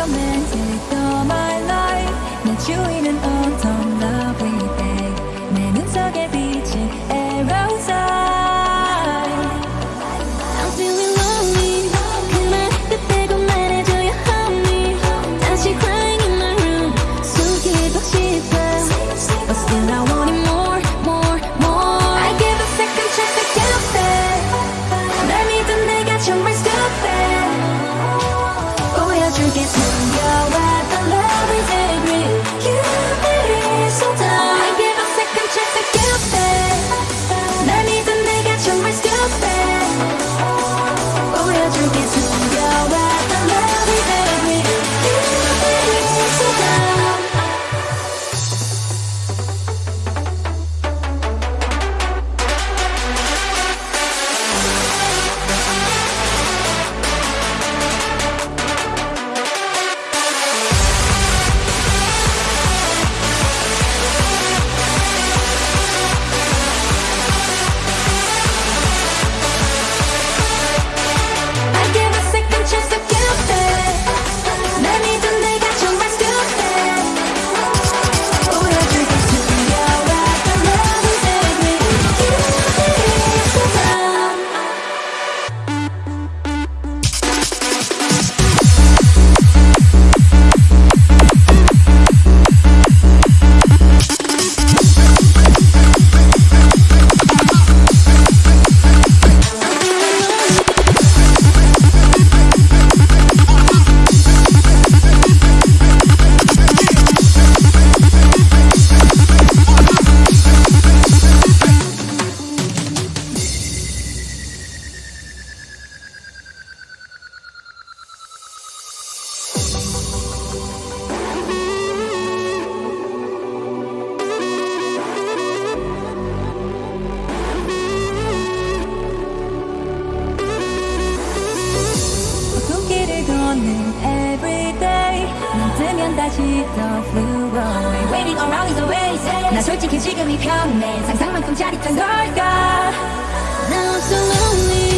romantic 나 솔직히 지금이 편해. 상상만큼 짜릿한 걸까? Now I'm so lonely